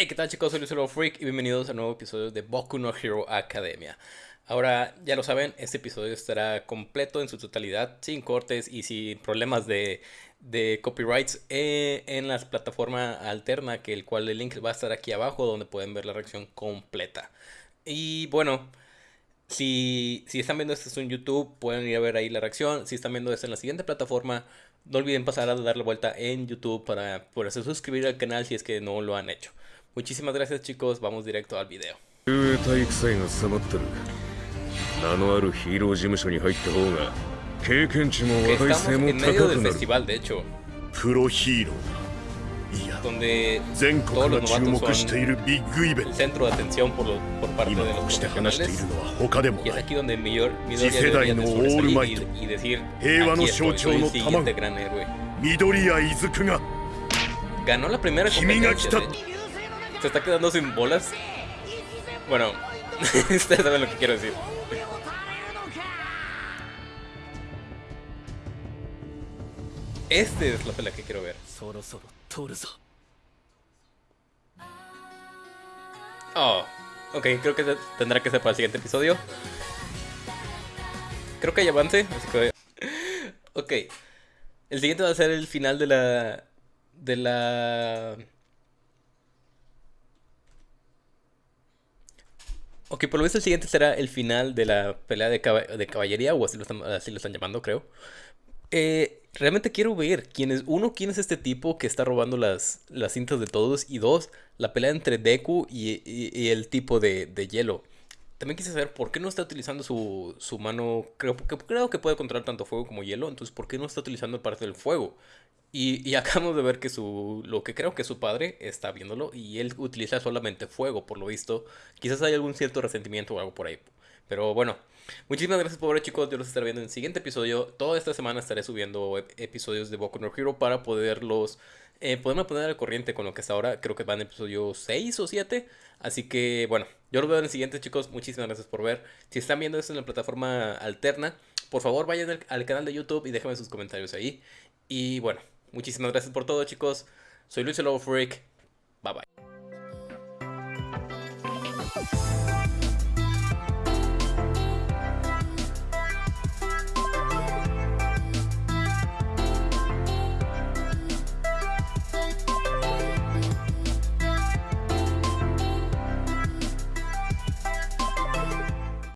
Hey, ¿qué tal chicos? Soy Luciano Freak y bienvenidos a un nuevo episodio de Boku no Hero Academia. Ahora, ya lo saben, este episodio estará completo en su totalidad, sin cortes y sin problemas de, de copyrights eh, en la plataforma alterna, que el cual el link va a estar aquí abajo, donde pueden ver la reacción completa. Y bueno, si, si están viendo esto en YouTube, pueden ir a ver ahí la reacción. Si están viendo esto en la siguiente plataforma, no olviden pasar a darle vuelta en YouTube para poderse suscribir al canal si es que no lo han hecho. Muchísimas gracias chicos, vamos directo al video. 体育祭が迫ってる名のあるヒーロー事務所に入った方が経験値も Que 話題 estamos 性も en 高 medio く del なる festival, de hecho, プロヒーローだいや donde 全国 todos が los 注 novatos 目してい son るビッグイベン el ト centro de atención por, lo- por parte 今 de こ los うして話してい profesionales. るのは他でも Y es ない aquí donde Midor- Midoriya 次世代 debería の de オールマイ sobresalir ト y, y decir, 平和の aquí 象 estoy, 徴 soy の el 卵 siguiente gran héroe. 緑谷出久が Ganó la primera 君が来 competencia. た de hecho. se está quedando sin bolas. Bueno, ustedes saben lo que quiero decir. Esta es la pelea que quiero ver. Oh, ok, creo que tendrá que ser para el siguiente episodio. Creo que hay avance, así que... ok, el siguiente va a ser el final de la... De la... Ok, por lo visto el siguiente será el final de la pelea de, de caballería, o así lo, están, llamando, creo. Eh, realmente quiero ver quién es, uno, quién es este tipo que está robando las, cintas de todos, y dos, la pelea entre Deku y, el tipo de hielo. También quise saber por qué no está utilizando su, su mano, creo que, creo que puede controlar tanto fuego como hielo, entonces por qué no está utilizando parte del fuego. Y, y acabamos de ver que su, lo que creo que su padre está viéndolo y él utiliza solamente fuego, por lo visto. Quizás hay algún cierto resentimiento o algo por ahí. Pero bueno, muchísimas gracias por ver chicos, yo los estaré viendo en el siguiente episodio. Toda esta semana estaré subiendo ep- episodios de Boku no Hero para poderlos, eh, podemos poner al corriente con lo que hasta ahora. Creo que va van episodio 6 o 7. Así que bueno, yo los veo en el siguiente, chicos. Muchísimas gracias por ver. Si están viendo esto en la plataforma alterna, por favor vayan al, canal de YouTube y déjenme sus comentarios ahí. Y bueno, muchísimas gracias por todo, chicos. Soy Luis el Lobo Freak. Bye bye.